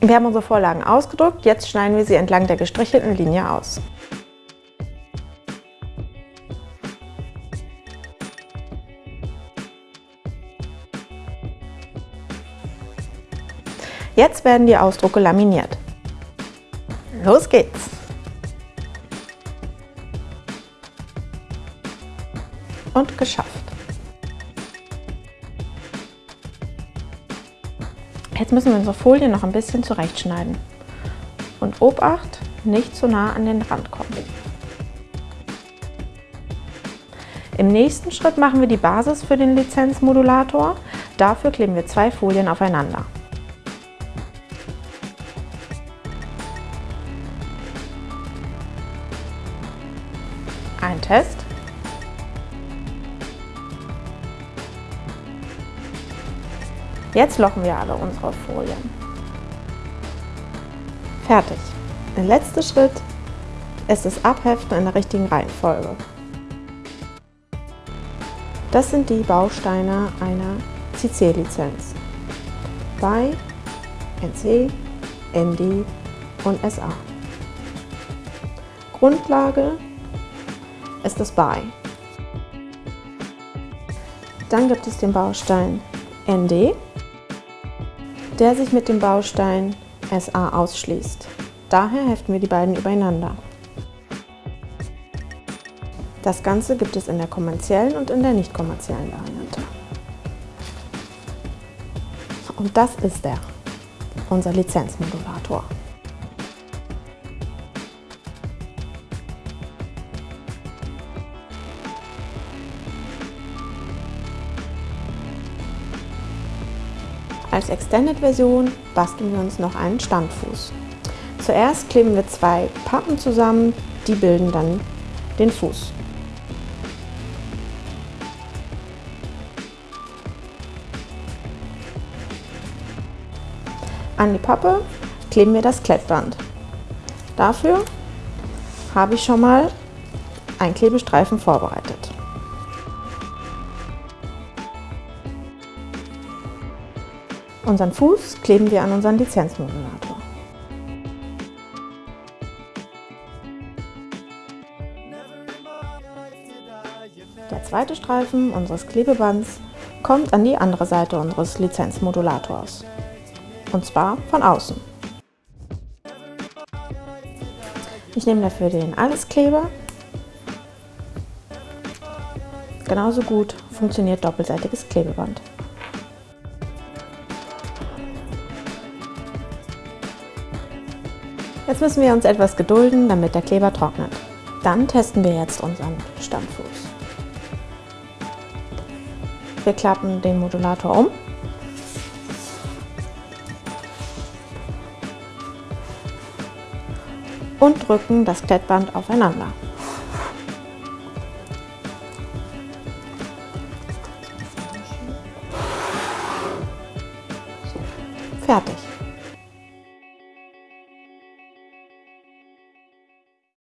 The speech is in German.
Wir haben unsere Vorlagen ausgedruckt, jetzt schneiden wir sie entlang der gestrichelten Linie aus. Jetzt werden die Ausdrucke laminiert. Los geht's! Und geschafft. Jetzt müssen wir unsere Folie noch ein bisschen zurechtschneiden. Und Obacht, nicht zu nah an den Rand kommen. Im nächsten Schritt machen wir die Basis für den Lizenzmodulator. Dafür kleben wir zwei Folien aufeinander. Ein Test. Jetzt lochen wir alle unsere Folien. Fertig. Der letzte Schritt ist das Abheften in der richtigen Reihenfolge. Das sind die Bausteine einer CC-Lizenz bei NC, ND und SA. Grundlage ist das BY. Dann gibt es den Baustein ND, der sich mit dem Baustein SA ausschließt. Daher heften wir die beiden übereinander. Das Ganze gibt es in der kommerziellen und in der nicht kommerziellen Variante. Und das ist er, unser Lizenzmodulator. Als Extended-Version basteln wir uns noch einen Standfuß. Zuerst kleben wir zwei Pappen zusammen, die bilden dann den Fuß. An die Pappe kleben wir das Klettband. Dafür habe ich schon mal einen Klebestreifen vorbereitet. Unseren Fuß kleben wir an unseren Lizenzmodulator. Der zweite Streifen unseres Klebebands kommt an die andere Seite unseres Lizenzmodulators. Und zwar von außen. Ich nehme dafür den Alleskleber. Genauso gut funktioniert doppelseitiges Klebeband. Jetzt müssen wir uns etwas gedulden, damit der Kleber trocknet. Dann testen wir jetzt unseren Stammfuß. Wir klappen den Modulator um. Und drücken das Klettband aufeinander. Fertig.